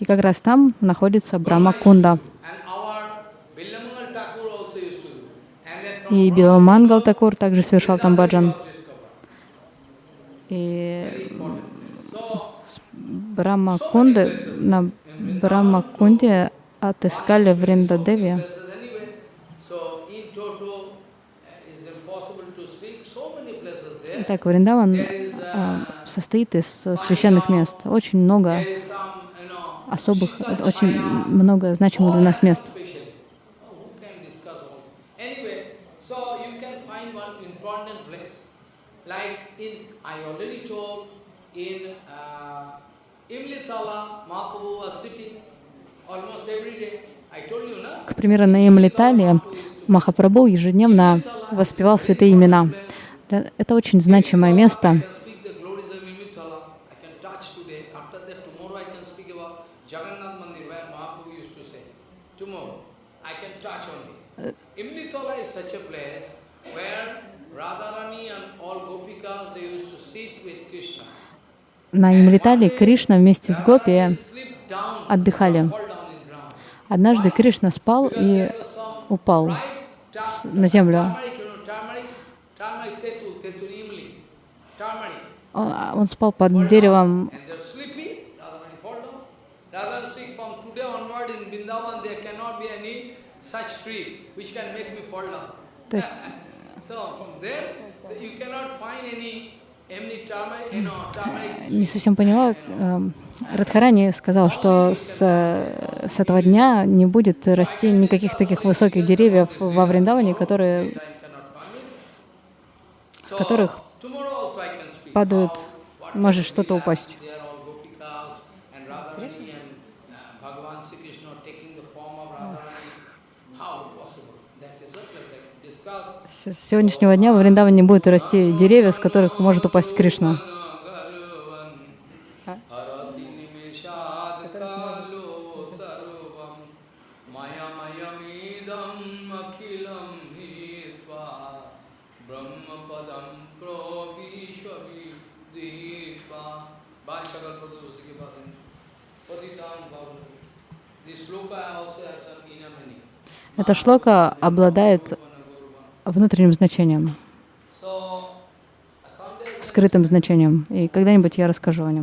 И как раз там находится Брама Кунда. And our Bilamangal Thakur also used to do. And then from И Биламангал Такур также совершал там баджан. И Брама Кунды, на Брама Кунде отыскали в Риндадеве. places anyway. So in total, it's impossible to speak. So many places there. Итак, Вриндаван uh, состоит из э, священных мест. Очень много особых, очень много значимых для нас мест. special. Oh, who can discuss all? Anyway, so you can find important place. Like in, I already told, in uh, Imlitala, Mahaprabhu was sitting almost every day. К примеру, на Имлитале Махапрабху ежедневно воспевал святые имена. Это очень значимое место. can speak the glories of Imlitala. I can touch today. After that, tomorrow I can speak about Jagannath Mandir, where Mahaprabhu used to say. Tomorrow, I can touch only. Imlitala is such a place where Radharani and all Gopikas, they used to sit with Krishna. На Имлитале Кришна вместе с Гопи отдыхали. Однажды Кришна спал и упал на землю. Он а, спал под деревом. То есть Не совсем поняла. эм, Радхарани сказал, что с, с этого дня не будет расти никаких таких высоких деревьев во Вриндаване, которые, с которых падают, может что-то упасть. They are all Gopikas and Radharani and uh, Bhagavan Sri Krishna taking the form of Radharani. How possible? That is a place I can discuss. С сегодняшнего дня во Вриндаване будут расти деревья, с которых может упасть Кришна. Эта шлока обладает внутренним значением, скрытым значением, и когда-нибудь я расскажу о нем.